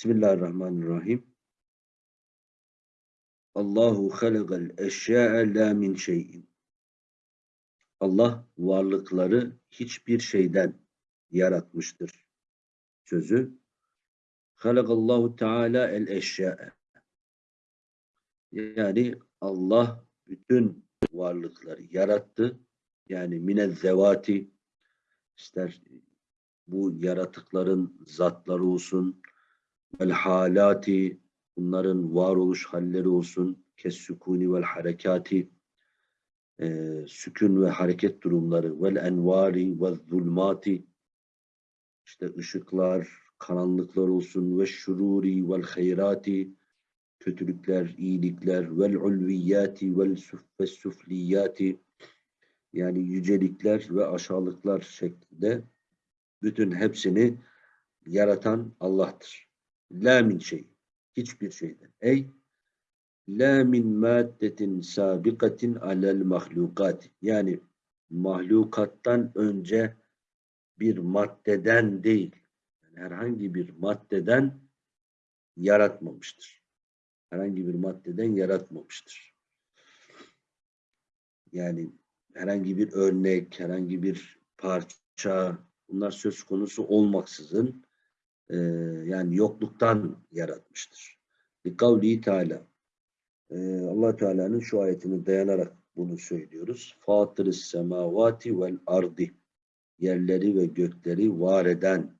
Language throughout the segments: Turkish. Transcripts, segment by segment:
Bismillahirrahmanirrahim. Allahu halakal eşya'a la min şeyin. Allah varlıkları hiçbir şeyden yaratmıştır. Sözü Halakallahu Teala el eşya'a. Yani Allah bütün varlıkları yarattı. Yani minel zevati ister bu yaratıkların zatları olsun vel halati bunların varoluş halleri olsun. Kes sükuni vel harekati e, sükun ve hareket durumları. Vel envari ve zulmati işte ışıklar, karanlıklar olsun. Ve şururi vel hayrati kötülükler, iyilikler. Vel ulviyati vel sufliyati yani yücelikler ve aşağılıklar şeklinde bütün hepsini yaratan Allah'tır. La min şey. Hiçbir şeyden. Ey la min maddetin sabikatin alel mahlukat. Yani mahlukattan önce bir maddeden değil. Yani herhangi bir maddeden yaratmamıştır. Herhangi bir maddeden yaratmamıştır. Yani herhangi bir örnek, herhangi bir parça bunlar söz konusu olmaksızın e, yani yokluktan yaratmıştır. Kavli Teala. E, allah Teala'nın şu ayetini dayanarak bunu söylüyoruz. Fatırız semavati vel ardi. Yerleri ve gökleri var eden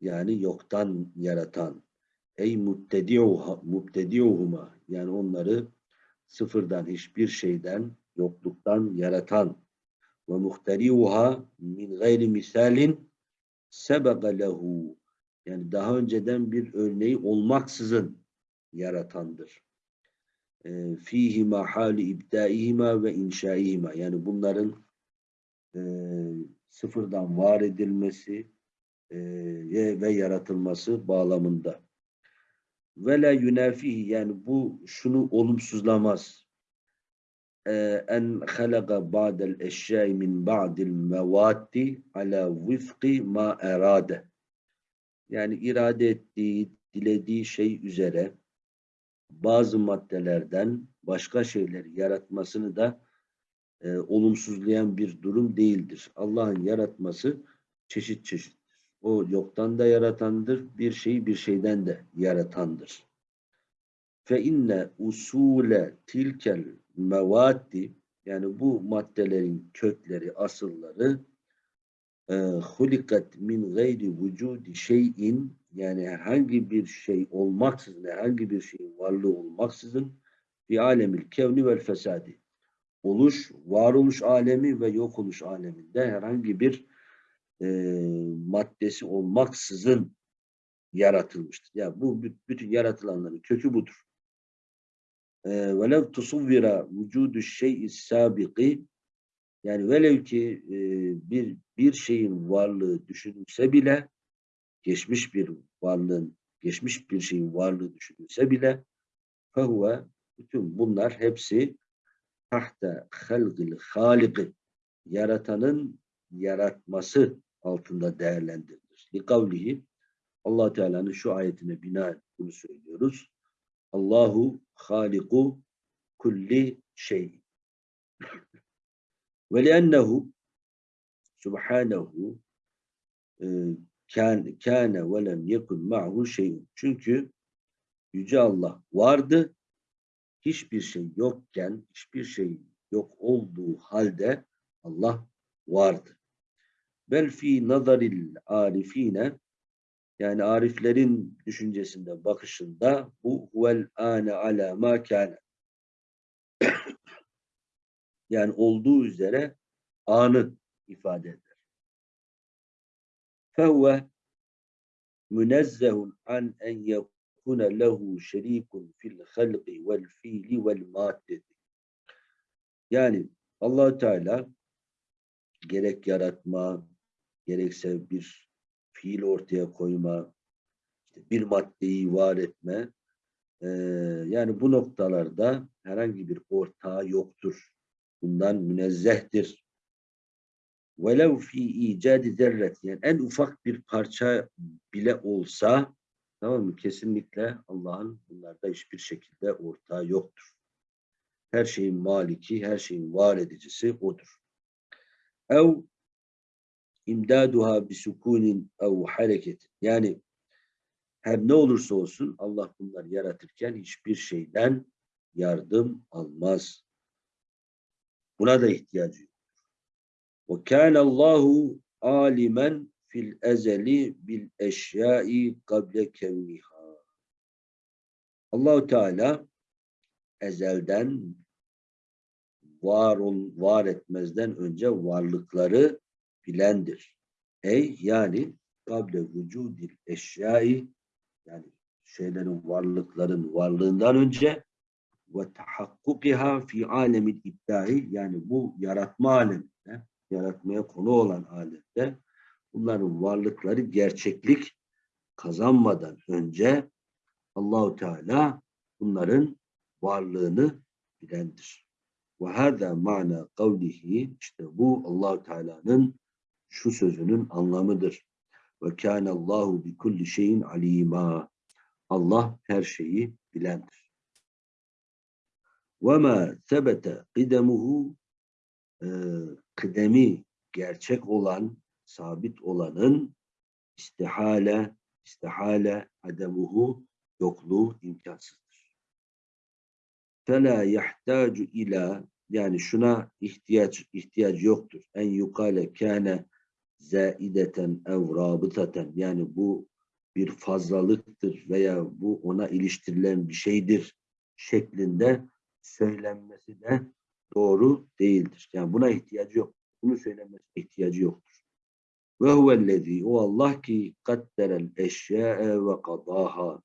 yani yoktan yaratan. Ey mubtedi'uhuma. Yani onları sıfırdan hiçbir şeyden yokluktan yaratan. Ve muhteriuha min gayri misalin sebega lehu yani daha önceden bir örneği olmaksızın yaratandır. Ee, fihima hali ibdaihima ve inşaihima yani bunların e, sıfırdan var edilmesi e, ve yaratılması bağlamında. Ve la yunafihi yani bu şunu olumsuzlamaz. Ee, en halaka ba'del eşyai min ba'dil mevatti ala vifki ma erade. Yani irade ettiği, dilediği şey üzere bazı maddelerden başka şeyleri yaratmasını da e, olumsuzlayan bir durum değildir. Allah'ın yaratması çeşit çeşittir. O yoktan da yaratandır, bir şeyi bir şeyden de yaratandır. Fe inne usule tilkel mevaddi yani bu maddelerin kökleri, asılları hulikat min gayri vücudi şeyin yani herhangi bir şey olmaksızın, herhangi bir şeyin varlığı olmaksızın bir alemil kevni vel fesadi oluş, varoluş alemi ve yok oluş aleminde herhangi bir e, maddesi olmaksızın yaratılmıştır. Yani bu bütün yaratılanların kökü budur. Velev tusuvvira vücudu şey'i sabiki yani velev ki e, bir bir şeyin varlığı düşünülse bile geçmiş bir varlığın geçmiş bir şeyin varlığı düşünülse bile fehuve bütün bunlar hepsi tahta halgil haliki yaratanın yaratması altında değerlendirilir. Likavlihi allah Teala'nın şu ayetine bina bunu söylüyoruz. Allahu haliku kulli şey. Ve liennehu subhanehu kâne, ve lem yekun ma'hu şeyun. Çünkü Yüce Allah vardı. Hiçbir şey yokken, hiçbir şey yok olduğu halde Allah vardı. Bel fi nazaril arifine yani ariflerin düşüncesinde, bakışında bu huvel ane ala ma kâne. Yani olduğu üzere anı ifade eder. Fehve münezzehun an en yekune lehu şerikun fil halqi vel fiili vel maddeti. Yani allah Teala gerek yaratma, gerekse bir fiil ortaya koyma, işte bir maddeyi var etme. E, yani bu noktalarda herhangi bir ortağı yoktur. Bundan münezzehtir. Velev fi icadi zerret yani en ufak bir parça bile olsa Tamam mı? Kesinlikle Allah'ın bunlarda hiçbir şekilde ortağı yoktur. Her şeyin maliki, her şeyin var edicisi O'dur. Ev imdaduha bisukunin ev hareket. Yani her ne olursa olsun Allah bunları yaratırken hiçbir şeyden yardım almaz. Buna da ihtiyacı yok. Kâne Allahu alimen fil ezeli bil eşyai kable kevniha. Allahu Teala ezelden var ol, var etmezden önce varlıkları bilendir. Ey yani kable vücudil eşyai yani şeylerin varlıkların varlığından önce ve tahakkukiha fi alemil iptai yani bu yaratma aleminde yaratmaya konu olan alemde bunların varlıkları gerçeklik kazanmadan önce Allahu Teala bunların varlığını bilendir. Ve hâzâ ma'na kavlihi işte bu Allahu Teala'nın şu sözünün anlamıdır. Ve kâne Allahu bi kulli şeyin alîmâ. Allah her şeyi bilendir. Sebete kıdemuhu e, kıdemi gerçek olan, sabit olanın istihale, istihale ademuhu yokluğu imkansızdır. Fela yahtacu ila yani şuna ihtiyaç ihtiyaç yoktur. En yukale kâne zaideten ev rabıtaten yani bu bir fazlalıktır veya bu ona iliştirilen bir şeydir şeklinde söylenmesi de doğru değildir. Yani buna ihtiyacı yok. Bunu söylemesi ihtiyacı yoktur. Ve huvellezî o Allah ki kadderel eşya'e ve kadaha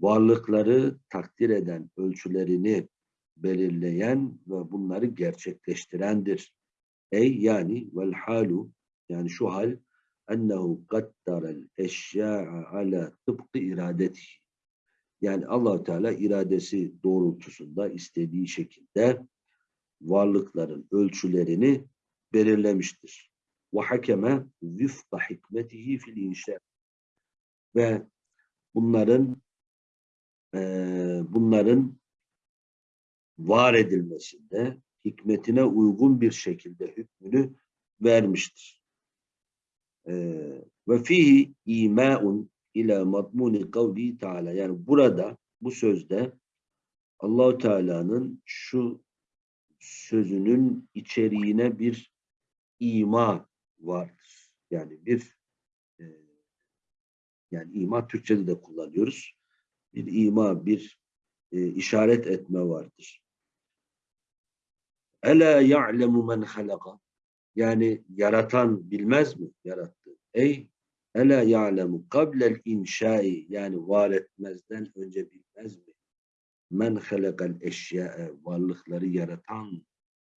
varlıkları takdir eden, ölçülerini belirleyen ve bunları gerçekleştirendir. Ey yani vel halu yani şu hal ennehu kaddarel eşya'a ala tıpkı iradeti. Yani allah Teala iradesi doğrultusunda istediği şekilde varlıkların ölçülerini belirlemiştir. Ve hakeme vifka hikmetihi fil inşa. Ve bunların e, bunların var edilmesinde hikmetine uygun bir şekilde hükmünü vermiştir. Ve fihi imaun ila madmuni kavli taala. Yani burada bu sözde Allahu Teala'nın şu sözünün içeriğine bir ima vardır. Yani bir e, yani ima Türkçe'de de kullanıyoruz. Bir ima, bir e, işaret etme vardır. Ela ya'lemu men halaka. Yani yaratan bilmez mi? Yarattı. Ey ela ya'lemu kablel inşai yani var etmezden önce bilmez mi? Men halakal eşya'e varlıkları yaratan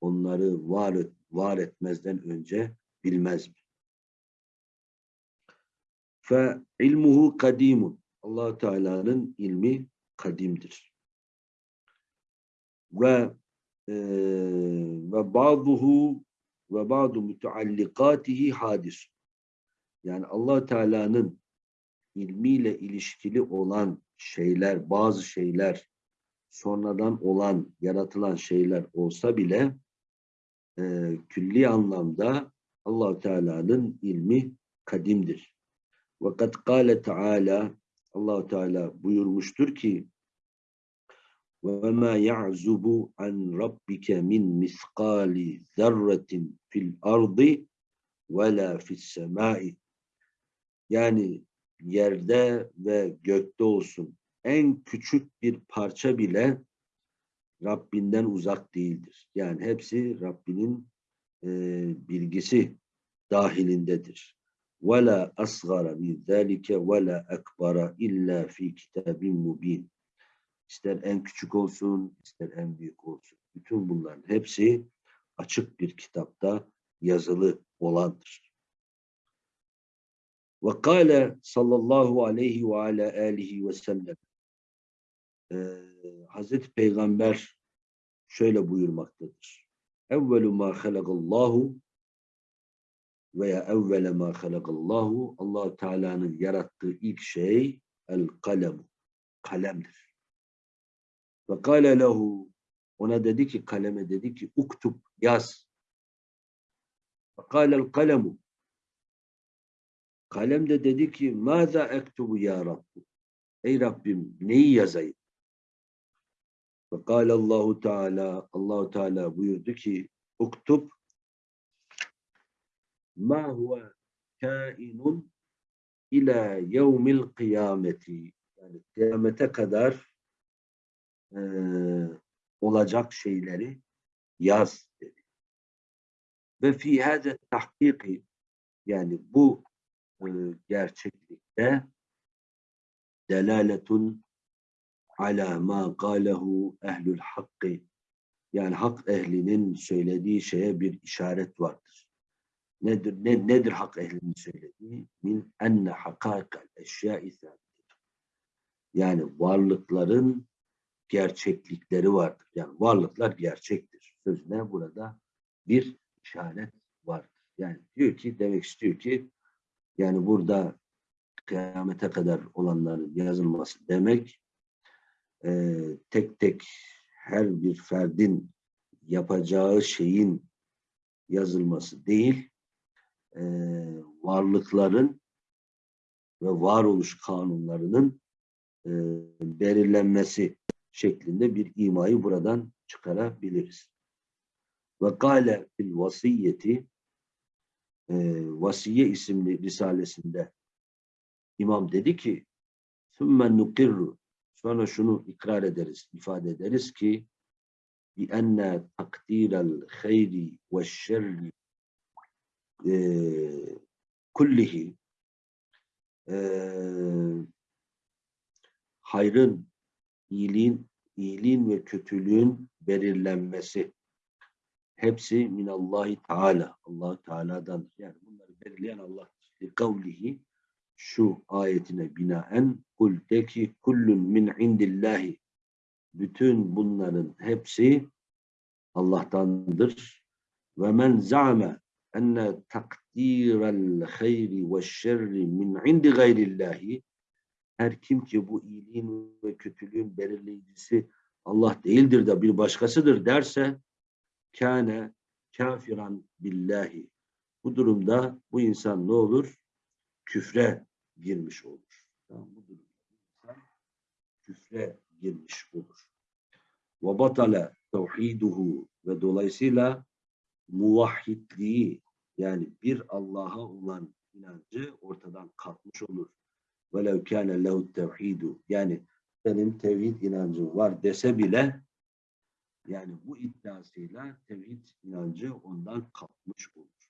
onları var, et, var etmezden önce bilmez mi? Fe ilmuhu kadimun. allah Teala'nın ilmi kadimdir. Ve e, ve bazıhu ve bazı müteallikatihi hadis. Yani allah Teala'nın ilmiyle ilişkili olan şeyler, bazı şeyler sonradan olan, yaratılan şeyler olsa bile e, külli anlamda allah Teala'nın ilmi kadimdir. Ve kad kâle Teala allah Teala buyurmuştur ki وَمَا يَعْزُبُ عَنْ رَبِّكَ مِنْ مِثْقَالِ ذَرَّةٍ فِي الْأَرْضِ وَلَا فِي السَّمَاءِ Yani yerde ve gökte olsun en küçük bir parça bile Rabbinden uzak değildir. Yani hepsi Rabbinin e, bilgisi dahilindedir. وَلَا أَصْغَرَ مِنْ ذَٰلِكَ وَلَا أَكْبَرَ إِلَّا فِي كِتَابٍ مُب۪ينٍ İster en küçük olsun, ister en büyük olsun. Bütün bunların hepsi açık bir kitapta yazılı olandır. Ve kâle sallallahu aleyhi ve ala alihi ve sellem ee, Hazreti Peygamber şöyle buyurmaktadır. Evvelu ma halakallahu veya evvele ma halakallahu allah Teala'nın yarattığı ilk şey el kalemu. Kalemdir. Ve kâle lehu ona dedi ki kaleme dedi ki uktub yaz. Ve kâlel kalemu Kalem de dedi ki Mâzâ ektubu ya Rabbi Ey Rabbim neyi yazayım? Ve Allahu Teala Allahu Teala buyurdu ki uktub ma huve kainun ila yevmil kıyameti yani kıyamete kadar e, olacak şeyleri yaz dedi. Ve fi hâze tahkiki yani bu gerçeklikte delaletun ala ma kâlehu ehlül hakkı yani hak ehlinin söylediği şeye bir işaret vardır. Nedir ne, nedir hak ehlinin söylediği? Min enne hakâkel eşyâ Yani varlıkların gerçeklikleri vardır. Yani varlıklar gerçektir. Sözüne burada bir işaret vardır. Yani diyor ki demek istiyor ki yani burada kıyamete kadar olanların yazılması demek e, tek tek her bir ferdin yapacağı şeyin yazılması değil, e, varlıkların ve varoluş kanunlarının e, belirlenmesi şeklinde bir imayı buradan çıkarabiliriz. Ve gale fil vasiyeti e, Vasiye isimli risalesinde imam dedi ki ثُمَّ نُقِرُّ Sonra şunu ikrar ederiz, ifade ederiz ki بِأَنَّ تَقْدِيرَ الْخَيْرِ وَالشَّرِّ kullihi e, hayrın, iyiliğin, iyiliğin ve kötülüğün belirlenmesi hepsi minallahi teala. allah Teala'dan. Yani bunları belirleyen Allah. Kavlihi şu ayetine binaen kul de ki kullun min indillahi bütün bunların hepsi Allah'tandır. Ve men za'me enne takdirel hayri ve şerri min indi gayrillahi her kim ki bu iyiliğin ve kötülüğün belirleyicisi Allah değildir de bir başkasıdır derse kâne kafiran billahi. Bu durumda bu insan ne olur? Küfre girmiş olur. Tamam, bu durumda insan küfre girmiş olur. Ve batale tevhiduhu ve dolayısıyla muvahhidliği yani bir Allah'a olan inancı ortadan kalkmış olur. Velev kâne lehu tevhidu yani benim tevhid inancım var dese bile yani bu iddiasıyla tevhid inancı ondan kalkmış olur.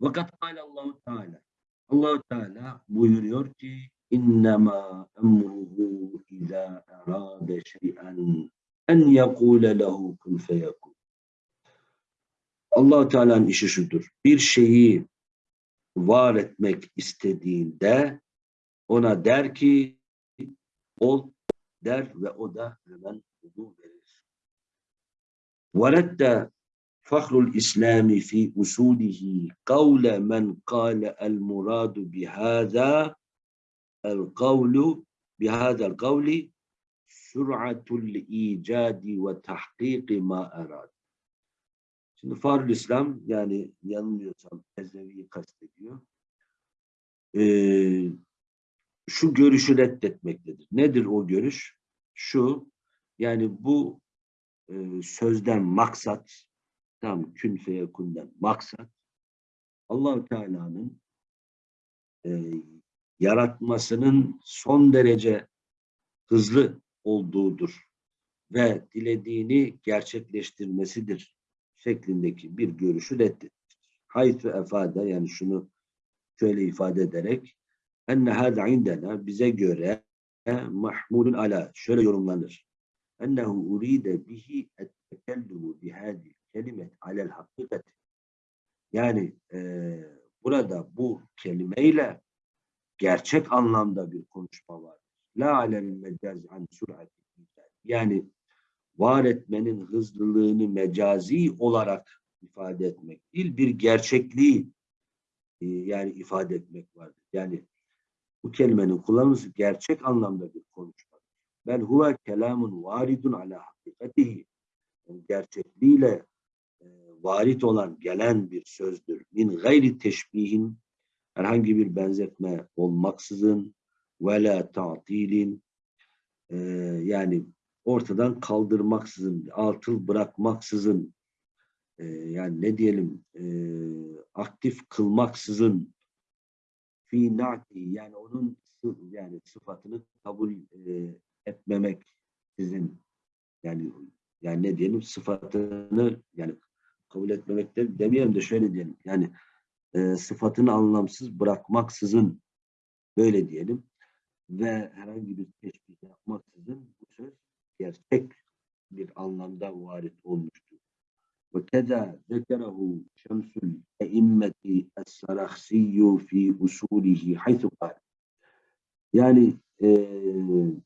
Vakat Allahu Teala allah Teala buyuruyor ki innema emruhu izâ erâde şey'en en yekûle lehu kun feyekûn. allah Teala'nın işi şudur. Bir şeyi var etmek istediğinde ona der ki ol der ve o da hemen olduğu verir. وَرَدَّ فخر الإسلام في أصوله قول من قال المراد بهذا القول بهذا القول سرعة الإيجاد وتحقيق ما أراد. Şimdi Farul İslam yani yanılmıyorsam Eznevi'yi kastediyor. Ee, şu görüşü reddetmektedir. Nedir o görüş? Şu yani bu e, sözden maksat, tam kün feyekundan maksat, allah Teala'nın e, yaratmasının son derece hızlı olduğudur ve dilediğini gerçekleştirmesidir şeklindeki bir görüşü reddetmiştir. Hayt ve efade yani şunu şöyle ifade ederek enne hâzâ indena bize göre mahmulun ala şöyle yorumlanır ennehu uride bihi et-tekellümü bihâdi kelimet alel hakikat. Yani e, burada bu kelimeyle gerçek anlamda bir konuşma var. La alel mecaz an surati yani var etmenin hızlılığını mecazi olarak ifade etmek değil, bir gerçekliği e, yani ifade etmek vardır. Yani bu kelimenin kullanılması gerçek anlamda bir konuşma. Bel huve kelamun varidun ala hakikatihi. Gerçekliğiyle e, varit olan, gelen bir sözdür. Min gayri teşbihin herhangi bir benzetme olmaksızın ve la ta'tilin e, yani ortadan kaldırmaksızın, altıl bırakmaksızın e, yani ne diyelim aktif kılmaksızın fi na'ti yani onun yani sıfatını kabul etmemek sizin yani yani ne diyelim sıfatını yani kabul etmemek de demeyelim de şöyle diyelim yani e, sıfatını anlamsız bırakmaksızın böyle diyelim ve herhangi bir teşbih yapmaksızın bu söz gerçek bir anlamda varit olmuştur. Ve keda zekerehu şemsul eimmeti es-sarakhsiyyu fi usulihi haythu. Yani e,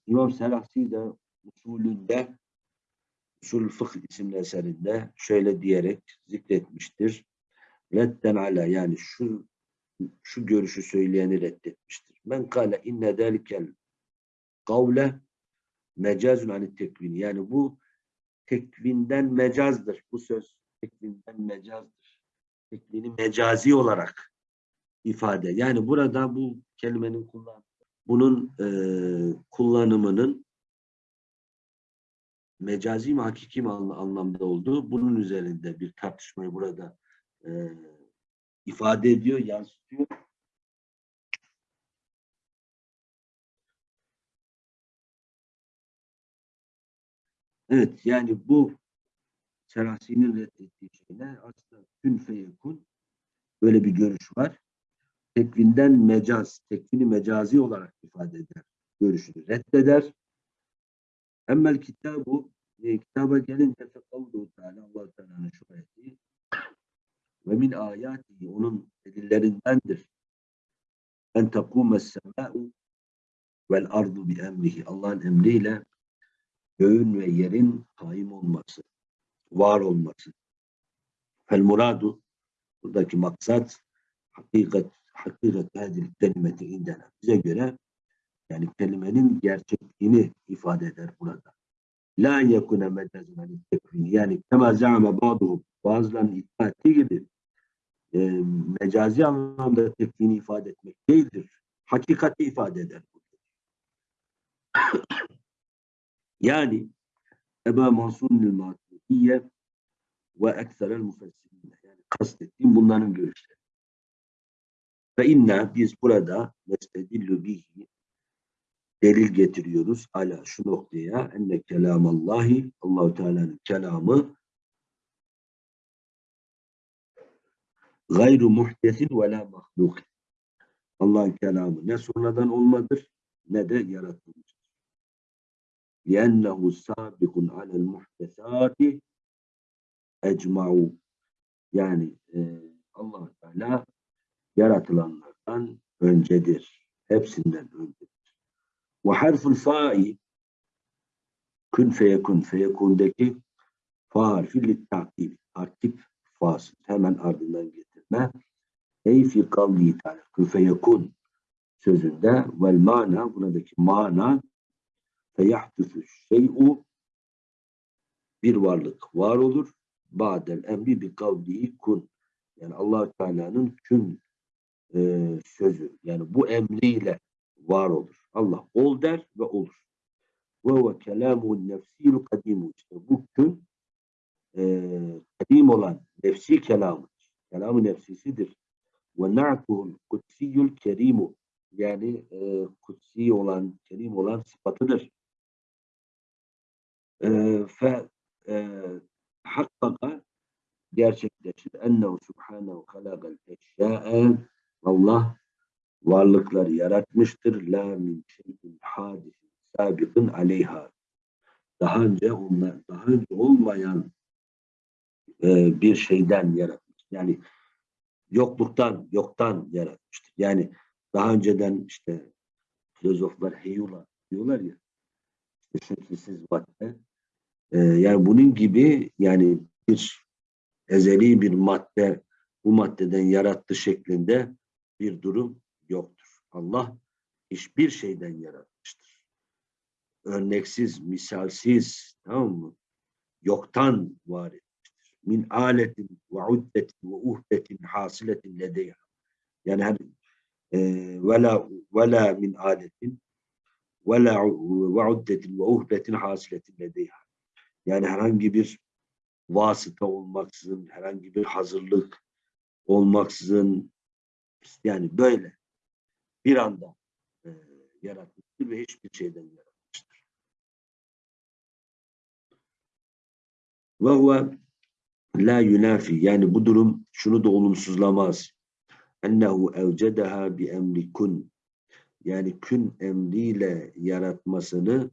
İmam Serakhsi de usulünde Usul Fıkh isimli eserinde şöyle diyerek zikretmiştir. Redden ala yani şu şu görüşü söyleyeni reddetmiştir. Men kâle inne delikel kavle mecazun anit tekvini. Yani bu tekvinden mecazdır. Bu söz tekvinden mecazdır. Tekvini mecazi olarak ifade. Yani burada bu kelimenin kullan bunun e, kullanımının mecazi mi hakiki mi anlamda olduğu bunun üzerinde bir tartışmayı burada e, ifade ediyor, yansıtıyor. Evet yani bu Serasi'nin reddettiği şeyler aslında kün feyekun böyle bir görüş var. Tekvinden mecaz, tekvini mecazi olarak ifade eder. Görüşünü reddeder. Emmel kitabu e, kitaba gelince fekavluhu teala Allah Teala'nın şu ayeti ve min ayati onun delillerindendir. En takumes sema'u vel ardu bi emrihi. Allah'ın emriyle göğün ve yerin kaim olması, var olması. Fel muradu buradaki maksat hakikat hakikat hadil kelimeti indena. Bize göre yani kelimenin gerçekliğini ifade eder burada. La yekune anil tekvini. Yani kema za'ame ba'duhum. Bazılarının iddia ettiği gibi e, mecazi anlamda tekvini ifade etmek değildir. Hakikati ifade eder. yani Eba Mansur'un Maturidiye ve ekserel müfessirine. Yani kastettiğim bunların görüşleri. Ve inna biz burada nestedillu bihi delil getiriyoruz ala şu noktaya enne kelamallahi Allahu Teala'nın kelamı gayru muhtesin ve la mahluk. Allah'ın kelamı ne sonradan olmadır ne de yaratılmıştır. لِأَنَّهُ سَابِقٌ عَلَى الْمُحْدَثَاتِ اَجْمَعُ Yani e, allah Teala yaratılanlardan öncedir. Hepsinden öncedir. Ve harful fa'i kun feyekun feyekundaki fa harfi takip takip fasıl hemen ardından getirme ey fi kavli ta'ala kun feyekun sözünde vel mana buradaki mana feyahdüsü şey'u bir varlık var olur. Ba'del emri bi kavlihi kun. Yani allah Teala'nın kün e, sözü. Yani bu emriyle var olur. Allah ol der ve olur. Ve ve kelamun nefsil kadimu. İşte bu kün e, kadim olan nefsi kelamıdır. Kelamı nefsisidir. Ve na'tuhul kutsiyyul kerimu. Yani e, kutsi olan, kerim olan sıfatıdır fe hakkaka gerçekleşir. Ennehu subhanehu halakal eşya'e Allah varlıkları yaratmıştır. La min şeyin hadisin sabiqin aleyha. Daha önce onlar, daha önce olmayan e, bir şeyden yaratmış. Yani yokluktan, yoktan yaratmıştır. Yani daha önceden işte filozoflar heyula diyorlar ya işte şekilsiz madde ee, yani bunun gibi yani bir ezeli bir madde bu maddeden yarattı şeklinde bir durum yoktur. Allah hiçbir şeyden yaratmıştır. Örneksiz, misalsiz, tamam mı? Yoktan var etmiştir. Min aletin ve uddetin ve uhdetin hasiletin ledeyha. Yani her e, vela vela min aletin vela ve uddetin ve uhdetin hasiletin ledeyha. Yani herhangi bir vasıta olmaksızın, herhangi bir hazırlık olmaksızın yani böyle bir anda e, yaratmıştır ve hiçbir şeyden yaratmıştır. Ve huve la yunafi yani bu durum şunu da olumsuzlamaz. Ennehu evcedeha bi emri kun yani kün emriyle yaratmasını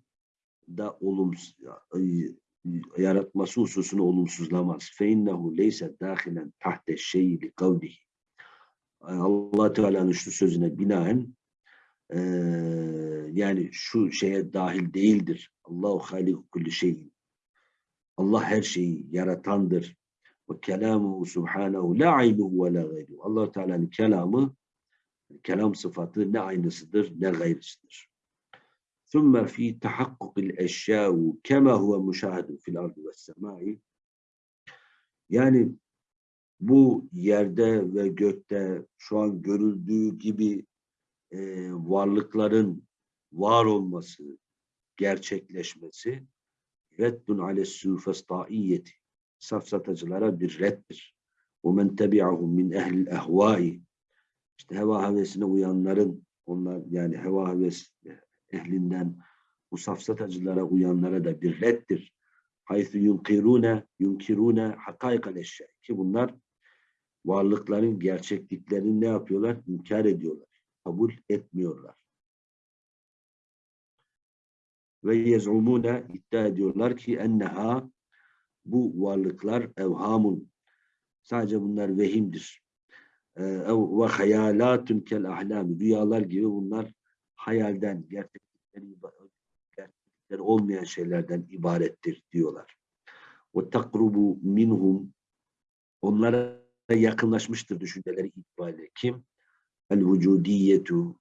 da olumsuz yaratması hususunu olumsuzlamaz. Fe innehu leyse dahilen tahte şeyi li kavlihi Allah Teala'nın şu sözüne binaen e, yani şu şeye dahil değildir. Allahu haliku kulli şeyin. Allah her şeyi yaratandır. Ve kelamuhu subhanahu la aynuhu ve la gayru. Allah Teala'nın kelamı kelam sıfatı ne aynısıdır ne gayrısıdır. ثم في تحقق الأشياء كما هو مشاهد في الأرض والسماء yani bu yerde ve gökte şu an görüldüğü gibi e, varlıkların var olması, gerçekleşmesi reddun ale sufestaiyeti safsatacılara bir reddir. Men tebi'ahum min ehlil ehvai işte heva hevesine uyanların onlar yani heva heves ehlinden bu safsatacılara uyanlara da bir reddir. Haythu yunkirune yunkirune hakaykal eşya ki bunlar varlıkların gerçekliklerini ne yapıyorlar? İnkar ediyorlar. Kabul etmiyorlar. Ve yez'umune iddia ediyorlar ki enneha bu varlıklar evhamun sadece bunlar vehimdir. Ee, ve hayalatun kel ahlami rüyalar gibi bunlar hayalden, gerçeklikleri, gerçeklikleri olmayan şeylerden ibarettir diyorlar. O takrubu minhum onlara yakınlaşmıştır düşünceleri itibariyle. Kim? El vücudiyetu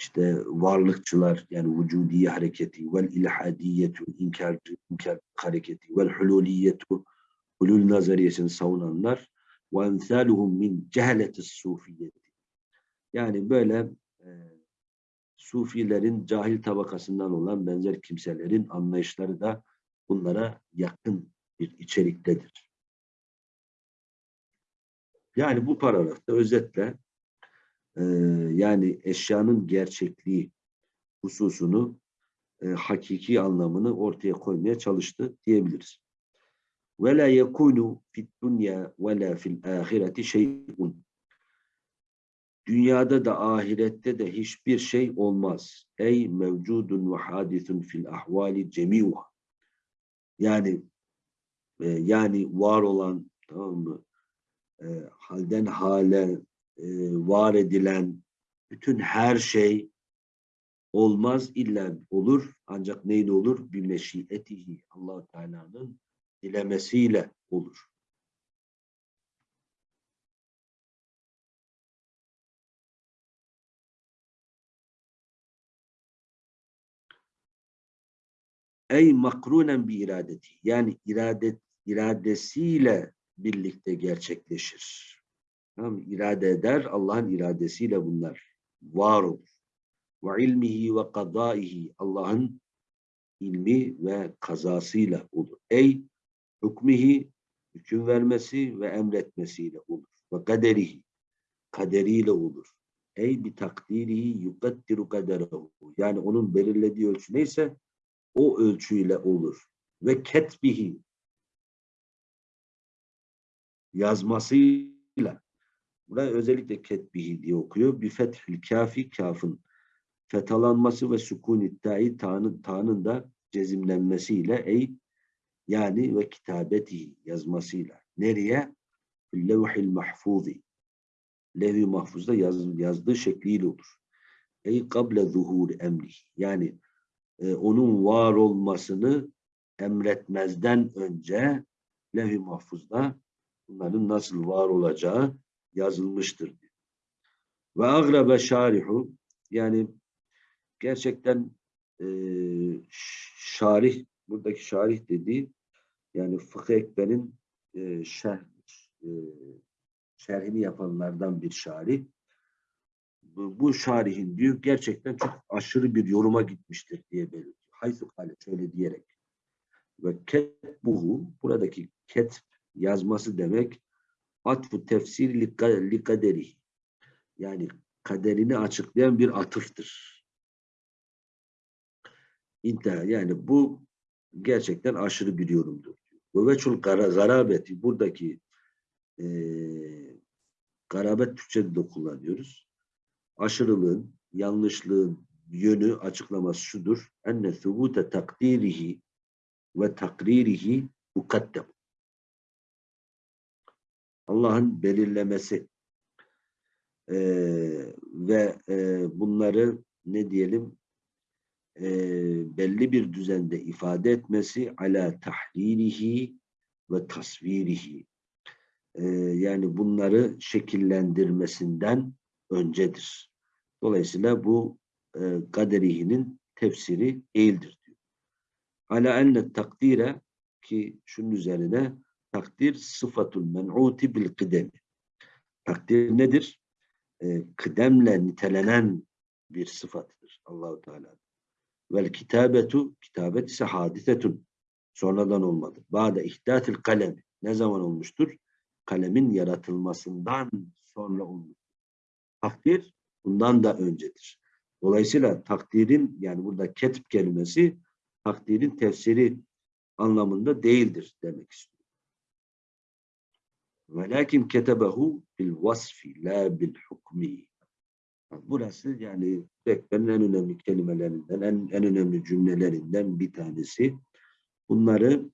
işte varlıkçılar yani vücudiye hareketi vel ilhadiyetu inkar, inkar hareketi vel hululiyetu hulul nazariyesini savunanlar ve emsaluhum min cehaletis sufiyeti yani böyle e, Sufilerin cahil tabakasından olan benzer kimselerin anlayışları da bunlara yakın bir içeriktedir. Yani bu paragrafta özetle e, yani eşyanın gerçekliği hususunu e, hakiki anlamını ortaya koymaya çalıştı diyebiliriz. Yekunu fid dunya ve la fil ahireti şey'un Dünyada da ahirette de hiçbir şey olmaz. Ey mevcudun ve hadisun fil ahvali cemiuha. Yani e, yani var olan tamam mı? E, halden hale e, var edilen bütün her şey olmaz illa olur ancak neyle olur? Bir meşiyetihi allah Teala'nın dilemesiyle olur. ey makrunen bir iradeti yani iradet iradesiyle birlikte gerçekleşir. Tamam irade eder Allah'ın iradesiyle bunlar var olur. Ve ilmihi ve kadaihi Allah'ın ilmi ve kazasıyla olur. Ey hükmihi hüküm vermesi ve emretmesiyle olur. Ve kaderihi kaderiyle olur. Ey bir takdirihi yukaddiru kaderehu. Yani onun belirlediği ölçü neyse o ölçüyle olur. Ve ketbihi yazmasıyla buraya özellikle ketbihi diye okuyor. Bir fethil kafi kafın fetalanması ve sukun iddiayı ta'nın, ta'nın da cezimlenmesiyle ey yani ve kitabeti yazmasıyla. Nereye? Levhil mahfuzi. Levh-i mahfuzda yaz, yazdığı şekliyle olur. Ey kable zuhur emri. Yani e, onun var olmasını emretmezden önce levh-i mahfuzda bunların nasıl var olacağı yazılmıştır. Ve agrebe şarihu yani gerçekten e, şarih, buradaki şarih dediği yani Fıkıh Ekber'in e, şerh, e, şerhini yapanlardan bir şarih. Bu, bu şarihin diyor gerçekten çok aşırı bir yoruma gitmiştir diye belirtiyor. Haysu kale şöyle diyerek. Ve ketbuhu buradaki ketb yazması demek atfu tefsir li kaderi. Yani kaderini açıklayan bir atıftır. Yani bu gerçekten aşırı bir yorumdur. Ve veçul garabeti buradaki e, garabet Türkçe'de de kullanıyoruz. Aşırılığın, yanlışlığın yönü açıklaması şudur. Enne thubute takdirihi ve takririhi mukaddem. Allah'ın belirlemesi e, ve e, bunları ne diyelim e, belli bir düzende ifade etmesi ala tahlilihi ve tasvirihi e, yani bunları şekillendirmesinden öncedir. Dolayısıyla bu e, kaderihinin tefsiri değildir diyor. Ala enne takdire ki şunun üzerine takdir sıfatul men'uti bil kıdemi. Takdir nedir? E, kıdemle nitelenen bir sıfatıdır Allahu Teala. Vel kitabetu kitabet ise hadisetun. Sonradan olmadı. Ba'de ihdatil kalemi. Ne zaman olmuştur? Kalemin yaratılmasından sonra olmuş. Takdir bundan da öncedir. Dolayısıyla takdirin yani burada ketip kelimesi takdirin tefsiri anlamında değildir demek istiyor. Velakin ketebehu bil vasfi la bil hukmi. Burası yani Bekler'in en önemli kelimelerinden, en, en önemli cümlelerinden bir tanesi. Bunları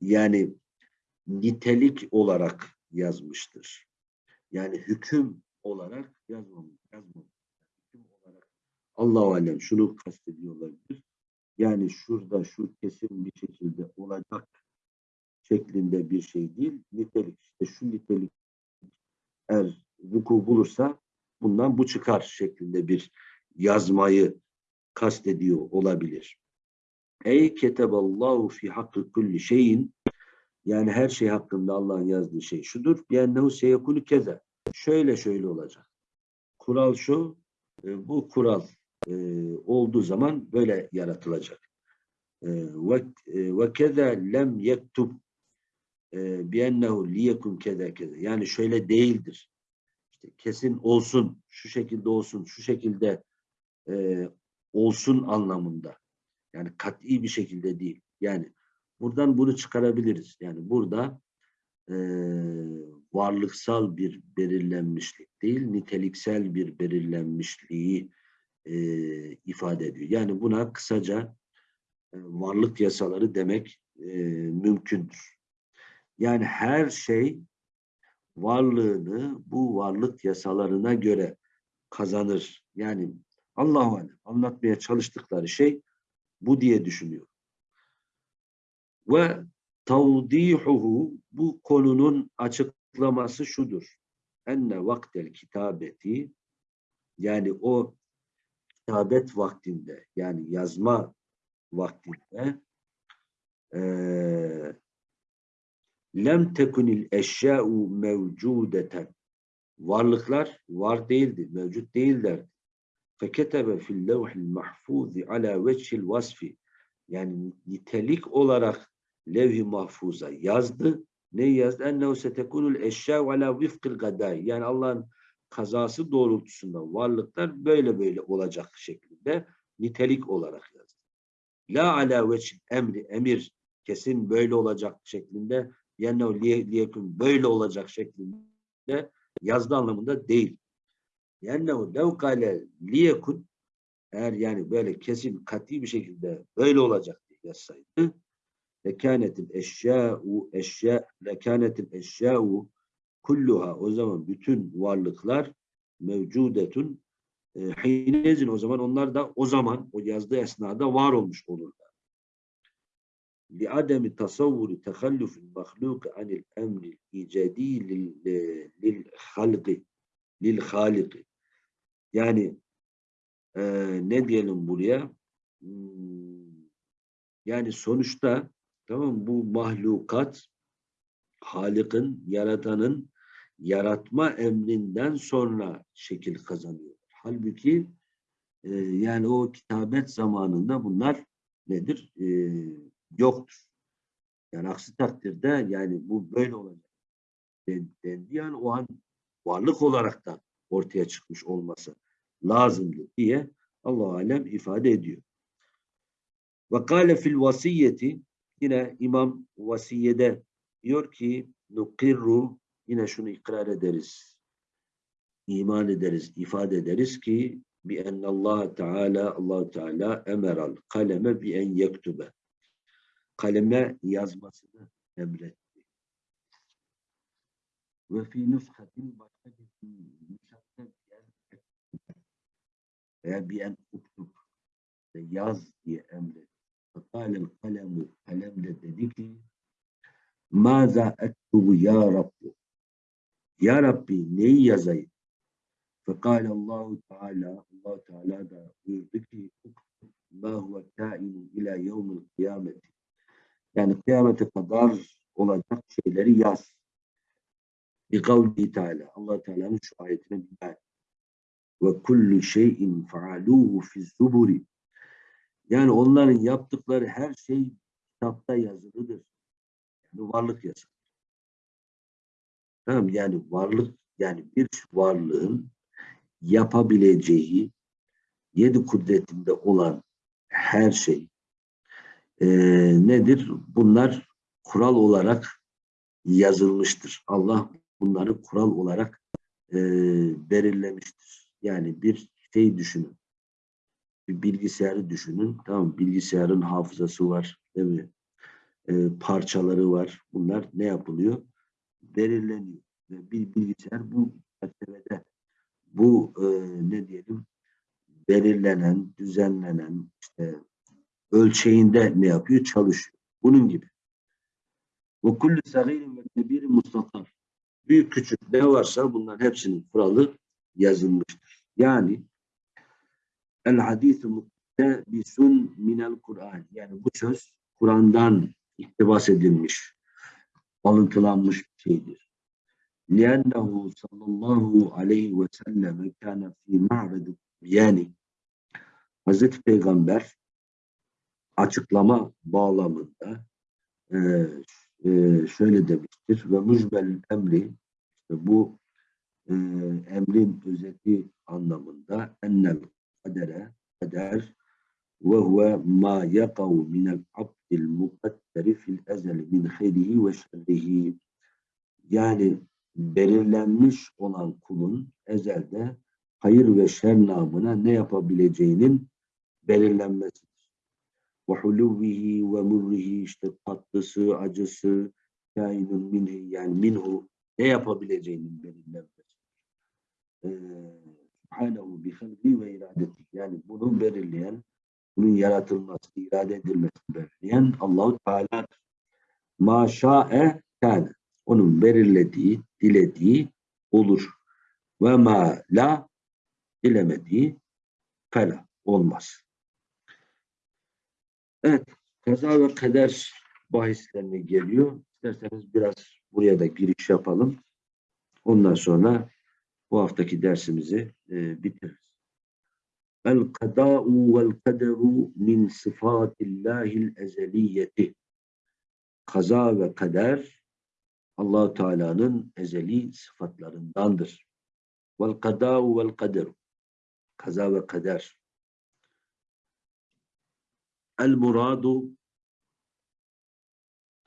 yani nitelik olarak yazmıştır. Yani hüküm olarak yazmamış. yazmamış. Hüküm olarak Allah-u Alem şunu kastediyor olabilir. Yani şurada şu kesin bir şekilde olacak şeklinde bir şey değil. Nitelik işte şu nitelik eğer vuku bulursa bundan bu çıkar şeklinde bir yazmayı kastediyor olabilir. Ey keteballahu fi hakkı kulli şeyin yani her şey hakkında Allah'ın yazdığı şey şudur. Biennehu seyekulu keze. Şöyle şöyle olacak. Kural şu, e, bu kural e, olduğu zaman böyle yaratılacak. E, ve keze lem yektub biennehu liyekun keze keze. Yani şöyle değildir işte kesin olsun, şu şekilde olsun, şu şekilde e, olsun anlamında. Yani kat'i bir şekilde değil. Yani buradan bunu çıkarabiliriz. Yani burada e, varlıksal bir belirlenmişlik değil, niteliksel bir belirlenmişliği e, ifade ediyor. Yani buna kısaca e, varlık yasaları demek e, mümkündür. Yani her şey varlığını bu varlık yasalarına göre kazanır. Yani Allahu anlatmaya çalıştıkları şey bu diye düşünüyor. Ve tavdihuhu bu konunun açıklaması şudur. Enne vaktel kitabeti yani o kitabet vaktinde yani yazma vaktinde e, lem tekunil eşya'u mevcudeten varlıklar var değildi, mevcut değillerdi. Feketebe fil levhil mahfuzi ala veçhil vasfi yani nitelik olarak levh-i mahfuza yazdı. Ne yazdı? Ennehu setekunul eşya'u ala vifkil gadai yani Allah'ın kazası doğrultusunda varlıklar böyle böyle olacak şeklinde nitelik olarak yazdı. La ala veçhil emri emir kesin böyle olacak şeklinde yennehu liyekun böyle olacak şeklinde yazdı anlamında değil. Yennehu lev kale liyekun eğer yani böyle kesin kat'i bir şekilde böyle olacak diye yazsaydı lekânetil eşyâ'u eşyâ lekânetil eşyâ'u kulluha o zaman bütün varlıklar mevcudetun e, hinezin o zaman onlar da o zaman o yazdığı esnada var olmuş olurlar. لعدم تصور تخلف المخلوق عن الأمر الإيجادي للخلق للخالق yani e, ne diyelim buraya? Hmm, yani sonuçta tamam mı? bu mahlukat Halık'ın, yaratanın yaratma emrinden sonra şekil kazanıyor. Halbuki e, yani o kitabet zamanında bunlar nedir? E, yoktur. Yani aksi takdirde yani bu böyle olacak den- dendi. Yani o an varlık olarak da ortaya çıkmış olması lazımdı diye Allah alem ifade ediyor. Ve kâle fil vasiyeti yine İmam vasiyede diyor ki nukirru yine şunu ikrar ederiz. iman ederiz, ifade ederiz ki bi ennallah Teala Allah Teala emeral kaleme bi en yektube. Kaleme yazmasını emretti. Ve fi nüshatin başka bir nüshatta bi en veya bi en uktub yaz diye emretti. Fekalel kalemu kalem de dedi ki Maza ektubu ya Rabbi Ya Rabbi neyi yazayım? Fekale Allahu Teala Allah Teala da buyurdu ki ma huve kainu ila yevmil kıyameti yani kıyamete kadar olacak şeyleri yaz. Bi kavli Teala Allah Teala'nın şu ayetine binaen ve kullu şeyin faaluhu fi zuburi yani onların yaptıkları her şey kitapta yazılıdır. Yani varlık yasası. Tamam yani varlık yani bir varlığın yapabileceği yedi kudretinde olan her şey eee, nedir? Bunlar kural olarak yazılmıştır. Allah bunları kural olarak eee, belirlemiştir. Yani bir şey düşünün. Bir bilgisayarı düşünün. Tamam bilgisayarın hafızası var. Değil mi? Eee, parçaları var. Bunlar ne yapılıyor? Belirleniyor. Ve bir bilgisayar bu çerçevede bu eee, ne diyelim belirlenen, düzenlenen işte ölçeğinde ne yapıyor? Çalışıyor. Bunun gibi. Ve kullu sagirin ve kebirin mustatar. Büyük küçük ne varsa bunların hepsinin kuralı yazılmıştır. Yani el hadis-i muktebisun minel Kur'an. Yani bu söz Kur'an'dan iktibas edilmiş, alıntılanmış bir şeydir. لِأَنَّهُ sallallahu aleyhi ve sellem kâne fî ma'redi yani Hazreti Peygamber açıklama bağlamında e, e, şöyle demiştir ve mücbel emri işte bu e, emrin özeti anlamında ennel kadere kader ve huve ma yakav minel abdil mukadderi fil ezeli min hayrihi ve şerrihi yani belirlenmiş olan kulun ezelde hayır ve şer namına ne yapabileceğinin belirlenmesidir. Ve huluvvihi ve murrihi işte tatlısı, acısı, kainun minhi yani minhu ne yapabileceğinin belirlenmesidir. Ee, Subhanehu bi halqi ve iradeti. Yani bunu belirleyen, bunun yaratılması, irade edilmesini belirleyen Allahu Teala'dır. Ma şa'e kâne. Onun belirlediği, dilediği olur. Ve ma la dilemediği fela olmaz. Evet, kaza ve kader bahislerine geliyor. İsterseniz biraz buraya da giriş yapalım. Ondan sonra bu haftaki dersimizi e, bitiririz. El kada'u vel kaderu min sıfatillahil ezeliyeti. Kaza ve kader allah Teala'nın ezeli sıfatlarındandır. Vel kada'u vel kaderu. Kaza ve kader. El muradu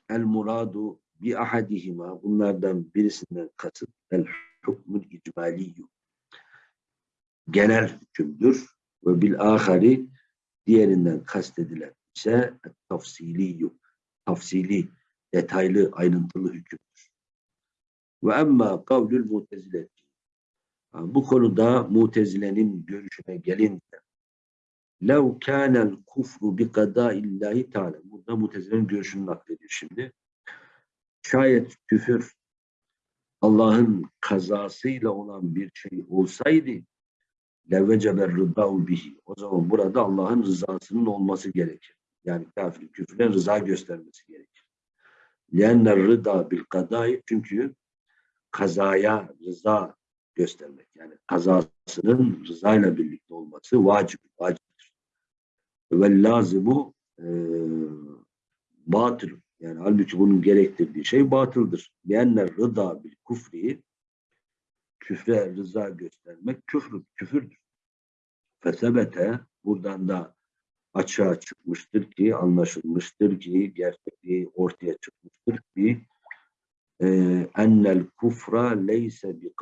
el muradu bi ahadihima. Bunlardan birisinden kasıt el hukmul icmaliyyu. Genel hükümdür ve bil ahari diğerinden kastedilen ise tafsiliyyu. Tafsili detaylı ayrıntılı hükümdür. Ve emma kavlül mutezileti bu konuda mutezilenin görüşüne gelince lev kânel kufru bi kadâillahi teâlâ burada mutezilenin görüşünü naklediyor şimdi. Şayet küfür Allah'ın kazasıyla olan bir şey olsaydı levveceber rıdâhu bihi. O zaman burada Allah'ın rızasının olması gerekir. Yani kafir küfre rıza göstermesi gerekir. Lienner rıda bil kadai çünkü kazaya rıza göstermek. Yani kazasının rızayla birlikte olması vacip, vaciptir. Ve lazimu e, batıl. Yani halbuki bunun gerektirdiği şey batıldır. Lienner rıda bil kufri küfre rıza göstermek küfür, küfürdür. Fesebete buradan da açığa çıkmıştır ki, anlaşılmıştır ki, gerçekliği ortaya çıkmıştır ki e, ennel kufra leyse bi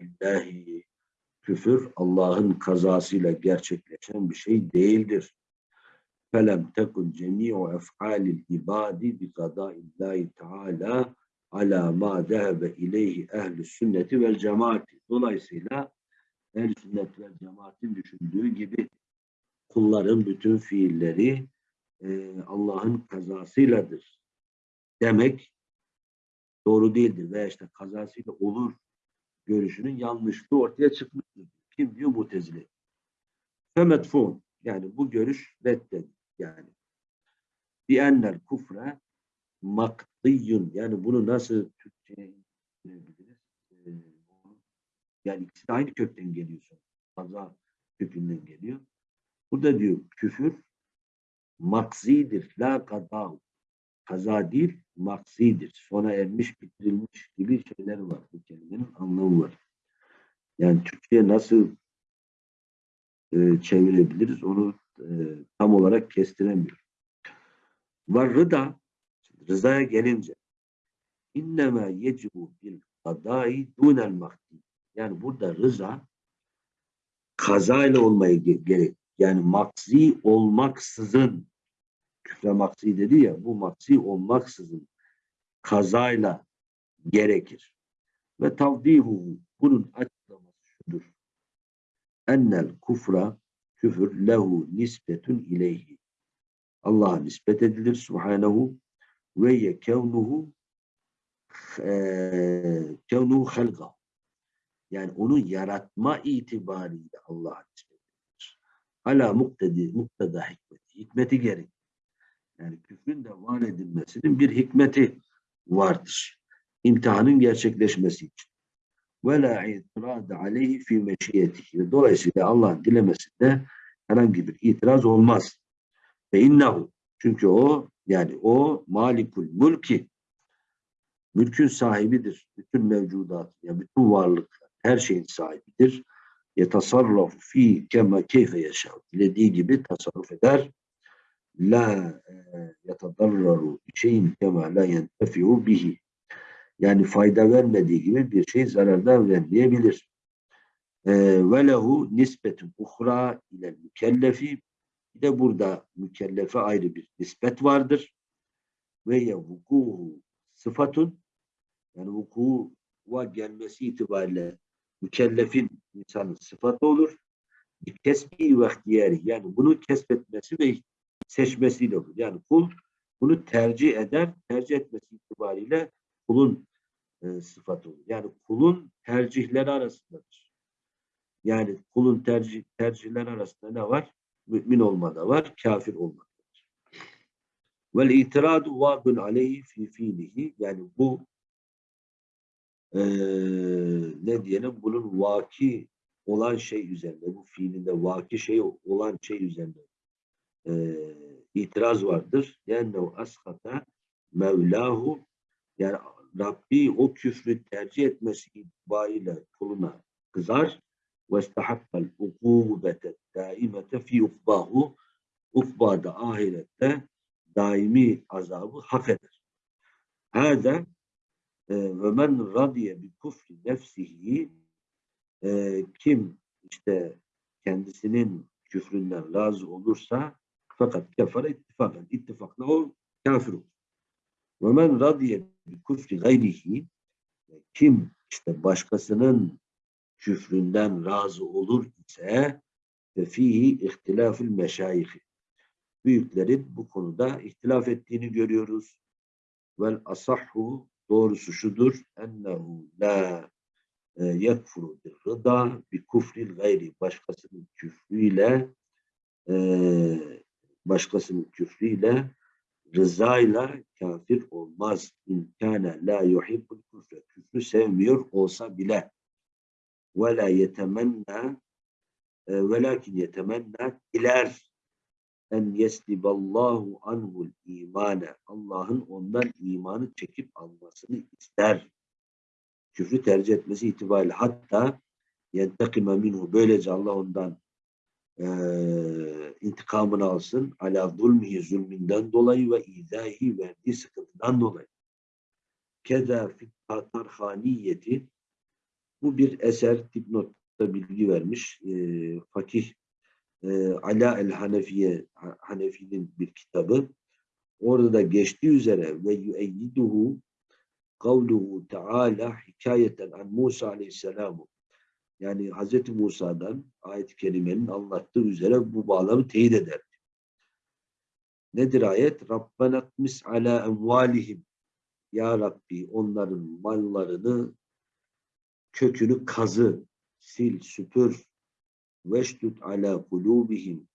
illahi küfür Allah'ın kazasıyla gerçekleşen bir şey değildir. Felem tekun cemi'u ef'alil ibadi bi illahi teala ala ma dehebe ileyhi ehl sünneti vel cemaati. Dolayısıyla ehl sünnet ve cemaatin düşündüğü gibi kulların bütün fiilleri e, Allah'ın kazasıyladır demek doğru değildir. Veya işte kazasıyla olur görüşünün yanlışlığı ortaya çıkmıştır. Kim diyor? Mutezile. Femetfun. Yani bu görüş reddet. Yani. Bi ennel kufre makdiyyun. Yani bunu nasıl Türkçe'ye indirebiliriz? Ee, yani ikisi de aynı kökten geliyor. Kaza kökünden geliyor. Burada diyor küfür maksidir. La kadav. Kaza değil, maksidir. Sona ermiş, bitirilmiş gibi şeyler var. Bu kelimenin anlamı var. Yani Türkçe'ye nasıl e, çevirebiliriz onu e, tam olarak kestiremiyor. Var rıda, rızaya gelince innema yecibu bil kadai dunel makdi. Yani burada rıza kazayla olmayı gerek. Yani maksi olmaksızın küfre maksi dedi ya bu maksi olmaksızın kazayla gerekir. Ve tavdihu bunun açıklaması şudur. Ennel kufra küfür lehu nispetun ileyhi. Allah'a nispet edilir subhanehu ve ye kevnuhu kevnuhu halga. Yani onu yaratma itibariyle Allah'a nispet edilir. Ala muktedi, muktada hikmeti. Hikmeti gerek. Yani küfrün de var edilmesinin bir hikmeti vardır. İmtihanın gerçekleşmesi için. Ve la itirad aleyhi fi meşiyetihi. Dolayısıyla Allah'ın dilemesinde herhangi bir itiraz olmaz. Ve innehu. Çünkü o yani o malikul mülki mülkün sahibidir. Bütün mevcudat, yani bütün varlık, her şeyin sahibidir. Yetasarrafu fi kema keyfe yaşar. Dilediği gibi tasarruf eder la yatadarraru şeyin kema la yentefi'u bihi. Yani fayda vermediği gibi bir şey zarardan vermeyebilir. E, ve lehu nispetun uhra ile mükellefi. Bir de burada mükellefe ayrı bir nispet vardır. Ve ye sıfatun yani vukuğa gelmesi itibariyle mükellefin insanın sıfatı olur. Kesbi ve ihtiyari yani bunu kesbetmesi ve seçmesiyle olur. Yani kul bunu tercih eder, tercih etmesi itibariyle kulun e, sıfatı olur. Yani kulun tercihleri arasındadır. Yani kulun tercih, tercihleri arasında ne var? Mümin olmada var, kafir olmada var. Vel itiradu vâbun aleyhi fi fiilihi yani bu e, ne diyelim bunun vaki olan şey üzerinde bu fiilinde vaki şey olan şey üzerinde e, itiraz vardır. Yani o askata Mevlahu yani Rabbi o küfrü tercih etmesi itibariyle kuluna kızar istahakkal ukubete daimete fi ukbahu ukbada ahirette daimi azabı hak eder. Hâde ve men radiye bi kufri nefsihi kim işte kendisinin küfründen razı olursa fakat kefere ittifakan. İttifakla o kafir olur. Ve men radiye bi kufri gayrihi kim işte başkasının küfründen razı olur ise fihi ihtilafül meşayihi. Büyüklerin bu konuda ihtilaf ettiğini görüyoruz. Vel asahhu doğrusu şudur ennehu la e, yekfuru bir rıda bi kufril gayri başkasının küfrüyle e, başkasının küfrüyle rızayla kafir olmaz. İmkâne la yuhibbul küfre. Küfrü sevmiyor olsa bile. Ve la yetemenna e, velakin yetemenna diler en yesliballahu anhul imane. Allah'ın ondan imanı çekip almasını ister. Küfrü tercih etmesi itibariyle hatta yentekime minhu. Böylece Allah ondan e, intikamını alsın. Ala zulmihi zulminden dolayı ve izahi verdiği sıkıntıdan dolayı. Keda fit tatarhaniyeti bu bir eser dipnotta bilgi vermiş. E, fakih e, Ala el Hanefiye Hanefi'nin bir kitabı. Orada da geçtiği üzere ve yüeyyiduhu kavluhu Teala hikayeten an Musa aleyhisselamu yani Hz. Musa'dan ayet-i kerimenin anlattığı üzere bu bağlamı teyit eder. Nedir ayet? Rabbena tmis ala emvalihim Ya Rabbi onların mallarını kökünü kazı, sil, süpür veştut ala kulubihim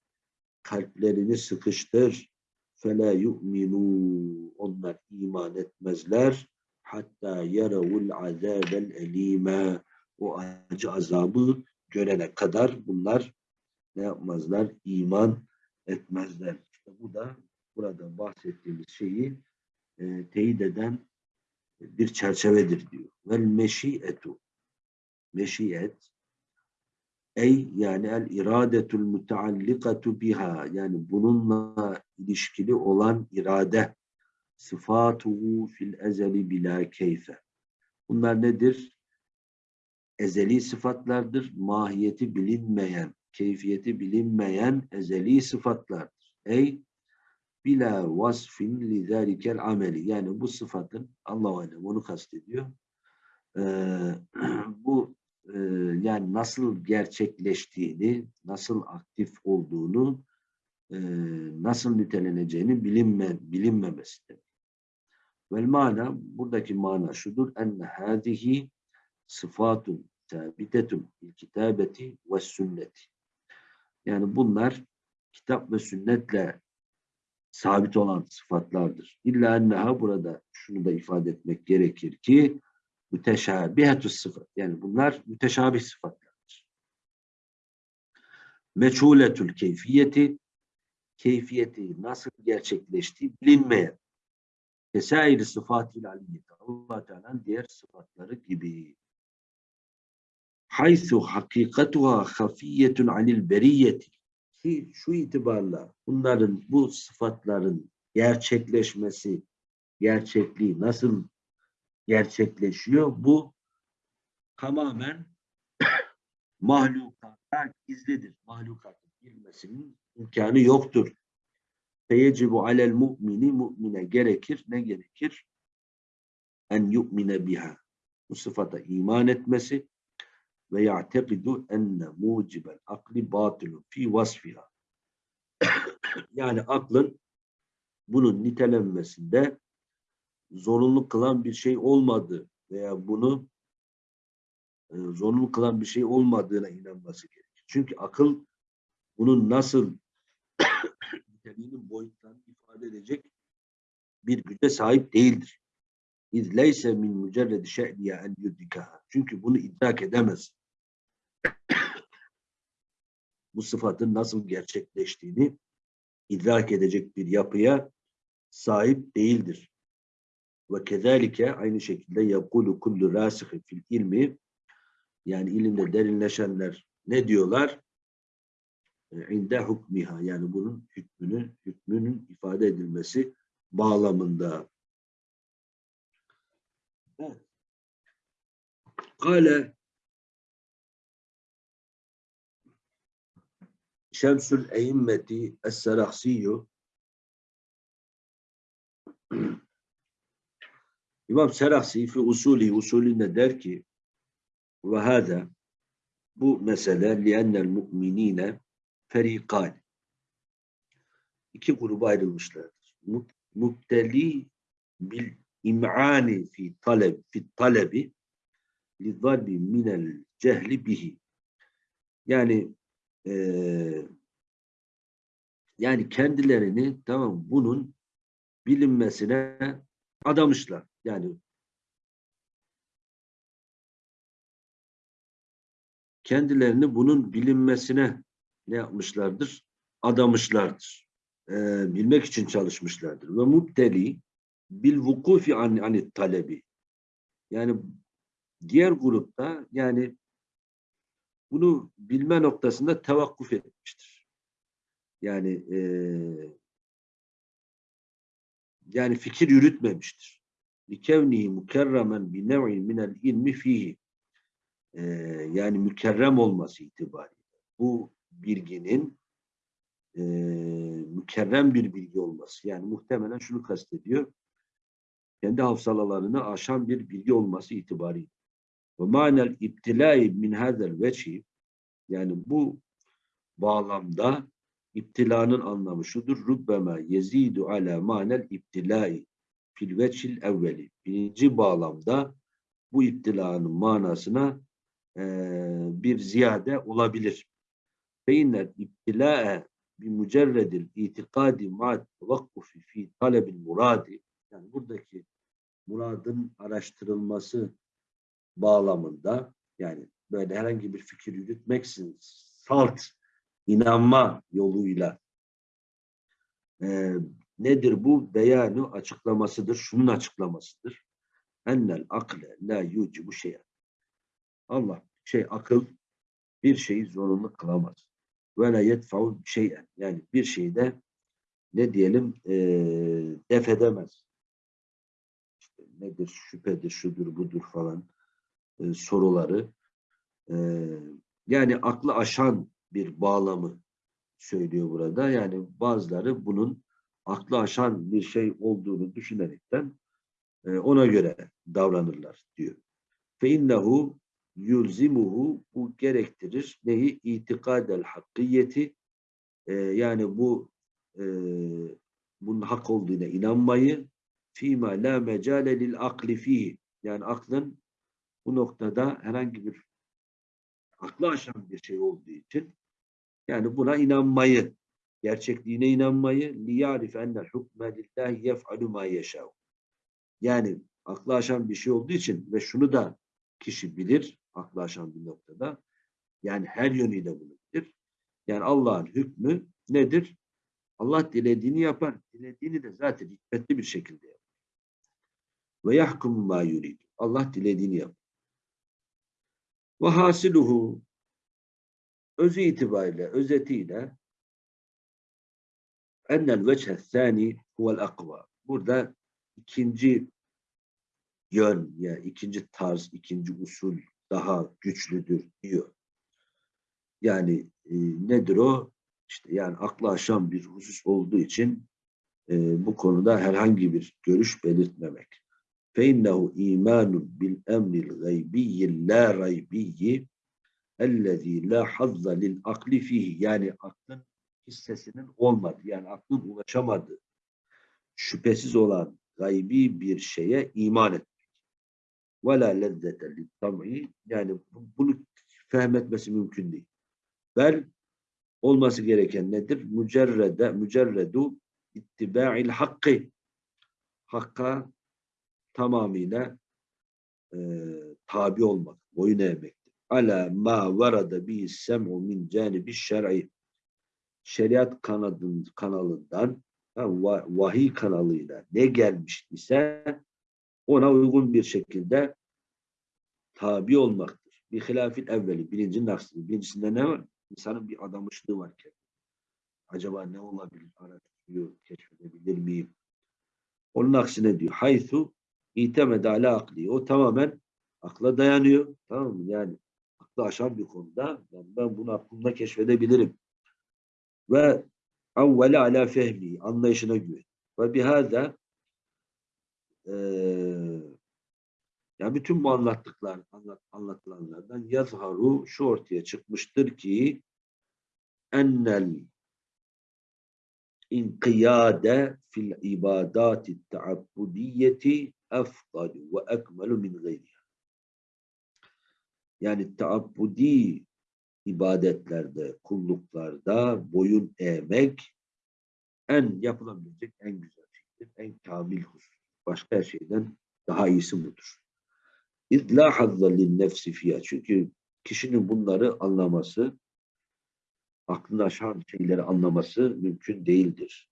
kalplerini sıkıştır fela yu'minu onlar iman etmezler hatta yaravul azabel elime o acı azabı görene kadar bunlar ne yapmazlar? İman etmezler. İşte bu da burada bahsettiğimiz şeyi e, teyit eden bir çerçevedir diyor. Vel meşiyetu meşiyet ey yani el iradetul muteallikatu biha yani bununla ilişkili olan irade sıfatuhu fil ezeli bila keyfe. Bunlar nedir? Ezeli sıfatlardır. Mahiyeti bilinmeyen, keyfiyeti bilinmeyen ezeli sıfatlardır. Ey bila vasfin lidâlikel ameli. Yani bu sıfatın Allah alem onu kastediyor. Ee, bu e, yani nasıl gerçekleştiğini, nasıl aktif olduğunu, e, nasıl niteleneceğini bilinme, bilinmemesidir. Vel mana, buradaki mana şudur. Enne hâzihi sıfatun sabitetun bil kitabeti ve sünneti. Yani bunlar kitap ve sünnetle sabit olan sıfatlardır. İlla enneha burada şunu da ifade etmek gerekir ki müteşabihetü sıfat. Yani bunlar müteşabih sıfatlardır. Meçhuletül keyfiyeti keyfiyeti nasıl gerçekleştiği bilinmeyen. Tesairi sıfatil aliyeti. Allah Teala'nın diğer sıfatları gibi haythu hakikatuha hafiyetun anil beriyeti ki şu itibarla bunların bu sıfatların gerçekleşmesi gerçekliği nasıl gerçekleşiyor bu tamamen mahlukata gizlidir. Mahlukatın bilmesinin imkanı yoktur. Feyecibu alel mu'mini mu'mine gerekir. Ne gerekir? En yu'mine biha. Bu sıfata iman etmesi ve ya'tekidu enne mucibel akli batilun fi vasfiha. yani aklın bunun nitelenmesinde zorunlu kılan bir şey olmadı veya bunu e, zorunlu kılan bir şey olmadığına inanması gerekir. Çünkü akıl bunun nasıl niteliğinin boyutlarını ifade edecek bir güce sahip değildir. İz leyse min mücerredi şe'liye en yudrikaha. Çünkü bunu idrak edemez. Bu sıfatın nasıl gerçekleştiğini idrak edecek bir yapıya sahip değildir. Ve kezalike aynı şekilde yakulu kullu rasihi fil ilmi yani ilimde derinleşenler ne diyorlar? İnde hukmiha yani bunun hükmünü, hükmünün ifade edilmesi bağlamında. Evet. Kale Şemsül Eyyimmeti Es-Serahsiyyu İmam Serahsi fi usulü usulünde der ki ve hada bu mesele li'ennel mu'minine ferikan iki gruba ayrılmışlardır. Mubteli bil im'ani fi taleb fi talebi li zalbi minel cehli bihi. Yani eee yani kendilerini tamam bunun bilinmesine adamışlar. Yani kendilerini bunun bilinmesine ne yapmışlardır? Adamışlardır. Ee, bilmek için çalışmışlardır. Ve mubteli bil vukufi an anit talebi. Yani diğer grupta yani bunu bilme noktasında tevakkuf etmiştir. Yani e, yani fikir yürütmemiştir. Likevnihi mukerremen bi nev'in minel ilmi fihi. Yani mükerrem olması itibariyle. Bu bilginin e, mükerrem bir bilgi olması. Yani muhtemelen şunu kastediyor. Kendi hafsalalarını aşan bir bilgi olması itibariyle. Ve manel iptilai min hazel veçhi yani bu bağlamda İptilanın anlamı şudur. Rubbema yezidu ala manel iptilai fil veçil evveli. Birinci bağlamda bu iptilanın manasına e, bir ziyade olabilir. Feinler iptila'e bi mücerredil itikadi ma'at vakkufi fi talebil muradi yani buradaki muradın araştırılması bağlamında yani böyle herhangi bir fikir yürütmeksizin salt inanma yoluyla e, nedir bu? Beyanı açıklamasıdır. Şunun açıklamasıdır. Ennel akle la bu şey. Allah şey akıl bir şeyi zorunlu kılamaz. Ve la yedfa'u şeyen. Yani bir şeyde ne diyelim e, def edemez. İşte nedir? Şüphedir, şudur, budur falan e, soruları. E, yani aklı aşan bir bağlamı söylüyor burada. Yani bazıları bunun aklı aşan bir şey olduğunu düşünerekten e, ona göre davranırlar diyor. Fe innehu yulzimuhu bu gerektirir. Neyi? İtikadel hakkiyeti yani bu bunun hak olduğuna inanmayı fîmâ la mecale lil akli fihi yani aklın bu noktada herhangi bir aklı aşan bir şey olduğu için yani buna inanmayı, gerçekliğine inanmayı liyarif ennel hukme lillahi yef'alu ma yeşâv. Yani aklı aşan bir şey olduğu için ve şunu da kişi bilir, aklı aşan bir noktada. Yani her yönüyle bunu bilir. Yani Allah'ın hükmü nedir? Allah dilediğini yapar. Dilediğini de zaten hikmetli bir şekilde yapar. Ve yahkum ma yurid. Allah dilediğini yapar. Ve hasiluhu özü itibariyle, özetiyle ennel veçhe sani huvel akva. Burada ikinci yön, yani ikinci tarz, ikinci usul daha güçlüdür diyor. Yani e, nedir o? İşte yani akla aşan bir husus olduğu için e, bu konuda herhangi bir görüş belirtmemek. فَاِنَّهُ اِيمَانٌ بِالْاَمْرِ الْغَيْبِيِّ لَا رَيْبِيِّ ellezî la hazza lil akli fihi yani aklın hissesinin olmadı yani aklın ulaşamadığı şüphesiz olan gaybi bir şeye iman etmek. Ve la lezzete tam'i yani bunu fehmetmesi mümkün değil. Bel olması gereken nedir? Mücerrede, mücerredu ittiba'il hakkı. Hakka tamamıyla e, tabi olmak, boyun eğmek ala ma varada bi sem'u min canibi şer'i şeriat kanadın, kanalından vahiy kanalıyla ne gelmiş ise ona uygun bir şekilde tabi olmaktır. Bir hilafil evveli, birincinin aksine. Birincisinde ne var? İnsanın bir adamışlığı var ki. Acaba ne olabilir? Araştırıyor, keşfedebilir miyim? Onun aksine diyor. Haythu itemede ala akli. O tamamen akla dayanıyor. Tamam mı? Yani aklı aşan bir konuda yani ben bunu aklımda keşfedebilirim. Ve avvele ala fehmi anlayışına güven. Ve bihada e, yani bütün bu anlattıklar, anlat, anlatılanlardan yazharu şu ortaya çıkmıştır ki ennel inkiyade fil ibadati taabbudiyeti efdalu ve ekmelu min gayriha. Yani taabbudi ibadetlerde, kulluklarda boyun eğmek en yapılabilecek en güzel şeydir, en kamil husus. Başka her şeyden daha iyisi budur. İzlâ hazza nefsi fiyâ. Çünkü kişinin bunları anlaması, aklını aşan şeyleri anlaması mümkün değildir.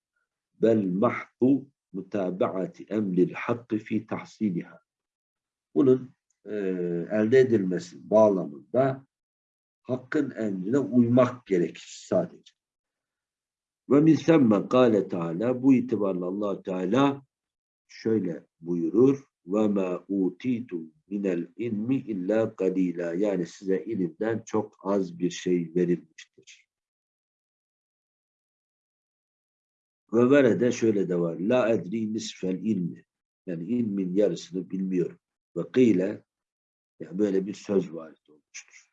Bel mahdu mutabaati emril hakkı fi tahsiliha. Bunun e, elde edilmesi bağlamında hakkın emrine uymak gerekir sadece. Ve min semme kâle Teala bu itibarla allah Teala şöyle buyurur ve ma utitum minel ilmi illa kalila yani size ilimden çok az bir şey verilmiştir. Ve verede şöyle de var. La edri nisfel ilmi. Yani ilmin yarısını bilmiyorum. Ve kıyle yani böyle bir söz var olmuştur.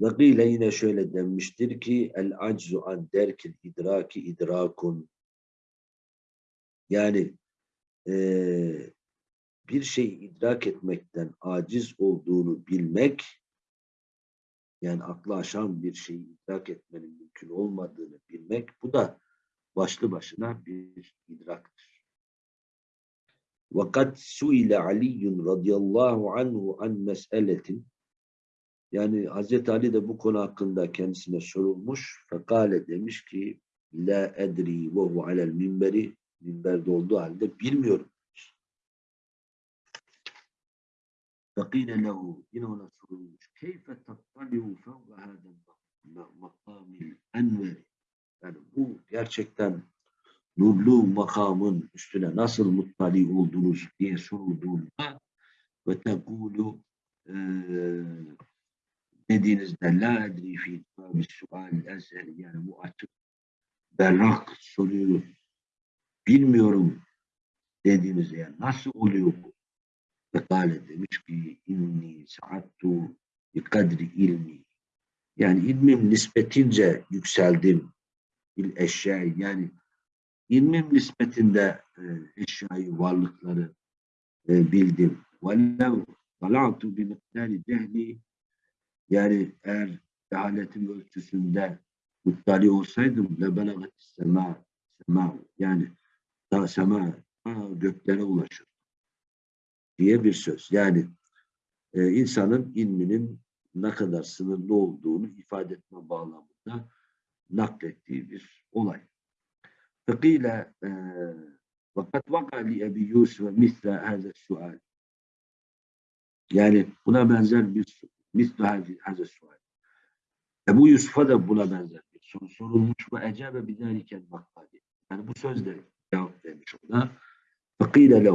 Ve kıyle yine şöyle denmiştir ki el aczu an derkil idraki idrakun yani e, bir şeyi idrak etmekten aciz olduğunu bilmek yani aklı aşan bir şeyi idrak etmenin mümkün olmadığını bilmek bu da başlı başına bir idraktır. Vakat suile Ali radıyallahu anhu an mes'eletin yani Hazreti Ali de bu konu hakkında kendisine sorulmuş. Fekale demiş ki La edri ve hu alel minberi minberde olduğu halde bilmiyorum. Fekile lehu yine ona sorulmuş. Keyfe tattaliu fevve hadel makamil enveri yani bu gerçekten nurlu makamın üstüne nasıl muttali oldunuz diye sorulduğunda ve tekulu e, dediğinizde la edri fi sual eseri yani bu açık berrak soruyu bilmiyorum dediğinizde yani nasıl oluyor bu? Fekale demiş ki inni saattu bi kadri ilmi yani ilmim nispetince yükseldim bil eşyayı yani ilmim nispetinde e, eşyayı, varlıkları e, bildim. Velev talatu bi miktari cehli yani eğer cehaletim ölçüsünde muttali olsaydım le belagat sema sema yani da sema göklere ulaşır diye bir söz. Yani e, insanın ilminin ne kadar sınırlı olduğunu ifade etme bağlamında naklettiği bir olay. Fekile vaka li Ebi Yusuf misle haze sual. Yani buna benzer bir misle haze sual. Ebu Yusuf'a da buna benzer bir soru sorulmuş ve ecebe bidâlikel makkali. Yani bu sözle cevap vermiş ona.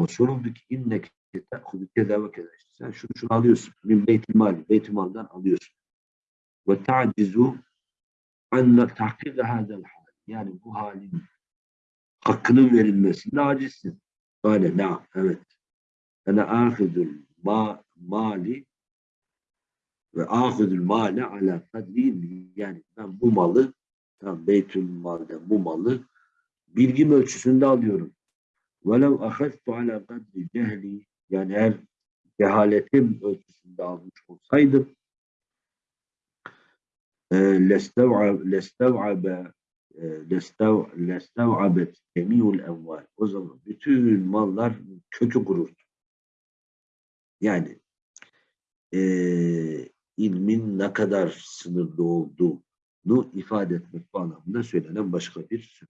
Soruldu ki inneke te'hudu keda ve keda. Sen şunu şunu alıyorsun. Min beytil mali. Beytil maldan alıyorsun. Ve ta'cizu anne tahkir hadel hal. Yani bu halin hakkının verilmesinde acizsin. Böyle na evet. Ene ahidul ma, mali ve ahidul mali ala kadri yani ben bu malı tam beytül malde bu malı bilgim ölçüsünde alıyorum. Velev ahadtu ala kadri cehli yani eğer cehaletim ölçüsünde almış olsaydım lestev'abe lestev'abet cemiyul enval. O zaman bütün mallar kökü kururdu. Yani e, ilmin ne kadar sınırlı olduğunu ifade etmek bağlamında söylenen başka bir söz.